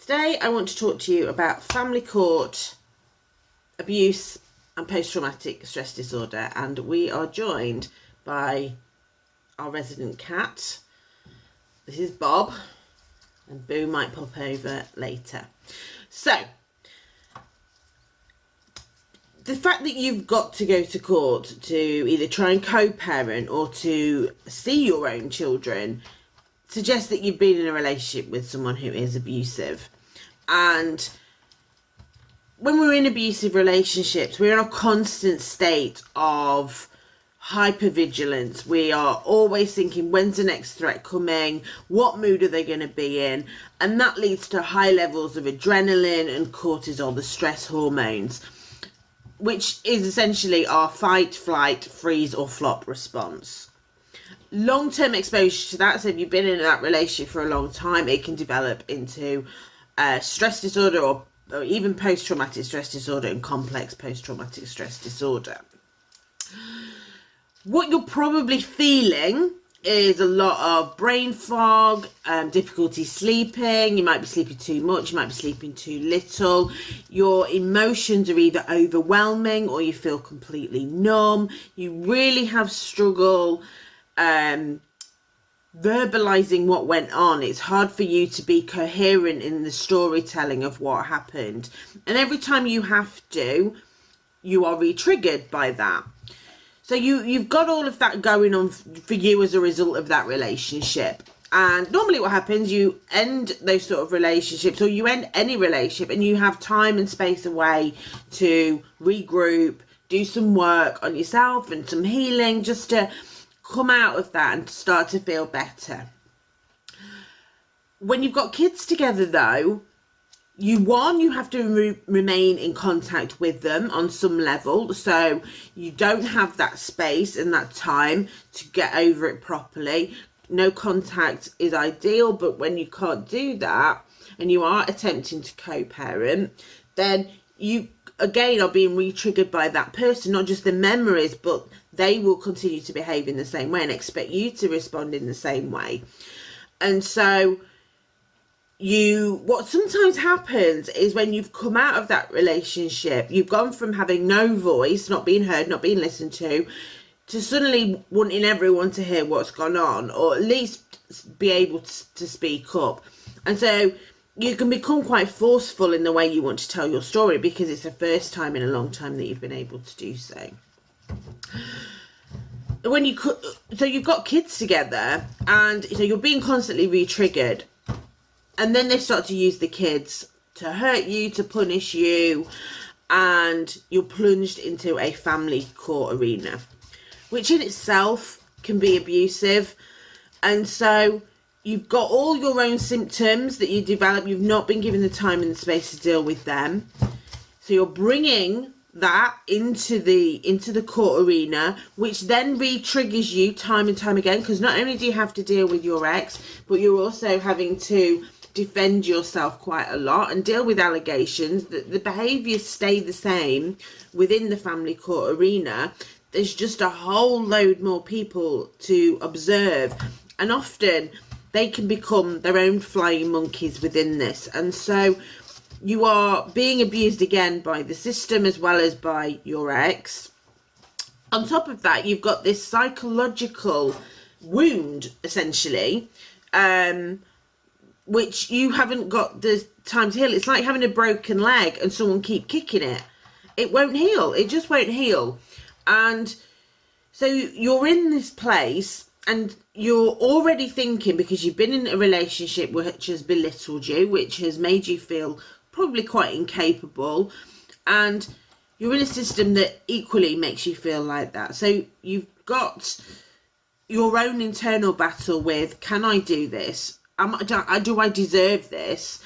Today I want to talk to you about family court abuse and post-traumatic stress disorder and we are joined by our resident cat. This is Bob and Boo might pop over later. So, the fact that you've got to go to court to either try and co-parent or to see your own children suggests that you've been in a relationship with someone who is abusive. And when we're in abusive relationships, we're in a constant state of hypervigilance. We are always thinking, when's the next threat coming? What mood are they going to be in? And that leads to high levels of adrenaline and cortisol, the stress hormones, which is essentially our fight, flight, freeze, or flop response long term exposure to that, so if you've been in that relationship for a long time, it can develop into uh, stress disorder or, or even post traumatic stress disorder and complex post traumatic stress disorder. What you're probably feeling is a lot of brain fog, um, difficulty sleeping. You might be sleeping too much, you might be sleeping too little. Your emotions are either overwhelming or you feel completely numb. You really have struggle um, verbalizing what went on. It's hard for you to be coherent in the storytelling of what happened. And every time you have to, you are re-triggered by that. So you, you've got all of that going on for you as a result of that relationship. And normally what happens, you end those sort of relationships or you end any relationship and you have time and space away to regroup, do some work on yourself and some healing just to come out of that and start to feel better. When you've got kids together, though, you one you have to re remain in contact with them on some level so you don't have that space and that time to get over it properly no contact is ideal but when you can't do that and you are attempting to co-parent then you again are being re-triggered by that person not just the memories but they will continue to behave in the same way and expect you to respond in the same way. And so you what sometimes happens is when you've come out of that relationship you've gone from having no voice not being heard not being listened to to suddenly wanting everyone to hear what's gone on or at least be able to, to speak up. And so you can become quite forceful in the way you want to tell your story because it's the first time in a long time that you've been able to do so. When you so you've got kids together and so you're being constantly re-triggered and then they start to use the kids to hurt you, to punish you and you're plunged into a family court arena which in itself can be abusive and so you've got all your own symptoms that you develop. You've not been given the time and the space to deal with them. So you're bringing that into the into the court arena which then re-triggers you time and time again because not only do you have to deal with your ex but you're also having to defend yourself quite a lot and deal with allegations that the behaviors stay the same within the family court arena. There's just a whole load more people to observe. And often they can become their own flying monkeys within this. And so you are being abused again by the system as well as by your ex. On top of that, you've got this psychological wound, essentially, um, which you haven't got the time to heal. It's like having a broken leg and someone keep kicking it. It won't heal. It just won't heal. And so you're in this place and you're already thinking because you've been in a relationship which has belittled you, which has made you feel probably quite incapable, and you're in a system that equally makes you feel like that. So you've got your own internal battle with can I do this? Am I, do I deserve this?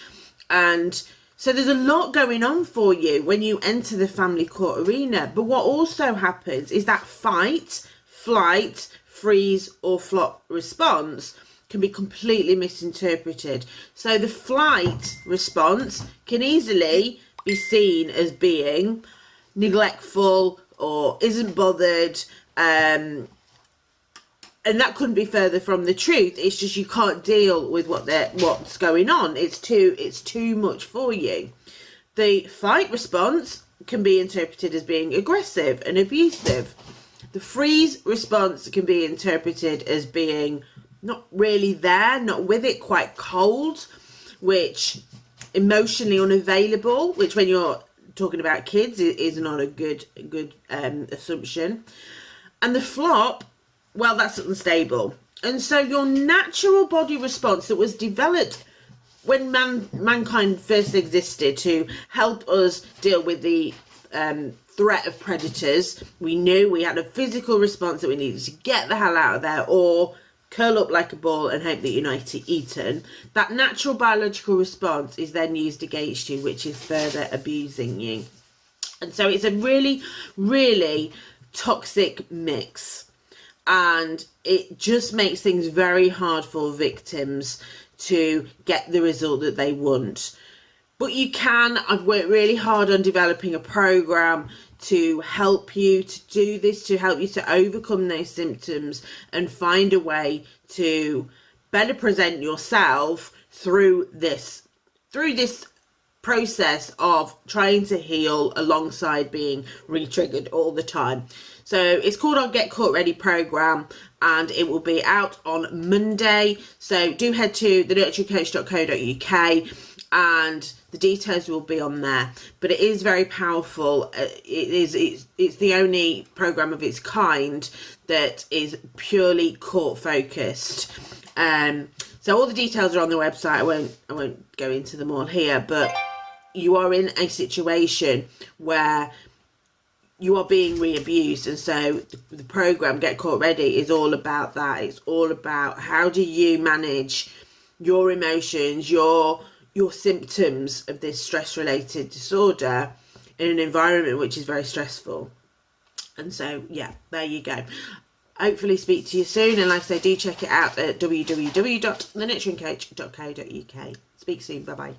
And so there's a lot going on for you when you enter the family court arena. But what also happens is that fight, flight, freeze or flop response can be completely misinterpreted. So the flight response can easily be seen as being neglectful or isn't bothered, um, and that couldn't be further from the truth. It's just you can't deal with what they what's going on. It's too it's too much for you. The fight response can be interpreted as being aggressive and abusive the freeze response can be interpreted as being not really there not with it quite cold which emotionally unavailable which when you're talking about kids is not a good good um, assumption and the flop well, that's unstable. And so your natural body response that was developed when man mankind first existed to help us deal with the um, threat of predators, we knew we had a physical response that we needed to get the hell out of there or curl up like a ball and hope that you're not eaten. That natural biological response is then used against you, which is further abusing you. And so it's a really, really toxic mix and it just makes things very hard for victims to get the result that they want. But you can, I've worked really hard on developing a program to help you to do this, to help you to overcome those symptoms and find a way to better present yourself through this, through this process of trying to heal alongside being re-triggered all the time. So it's called our Get Court Ready program and it will be out on Monday. So do head to thenurturingcoach.co.uk and the details will be on there but it is very powerful uh, it is it's, it's the only program of its kind that is purely court focused um so all the details are on the website i won't i won't go into them all here but you are in a situation where you are being re-abused and so the program get court ready is all about that. It's all about how do you manage your emotions your your symptoms of this stress related disorder in an environment which is very stressful. And so yeah there you go. Hopefully speak to you soon and like i say do check it out at www.thenurturingcoach.co.uk speak soon. Bye bye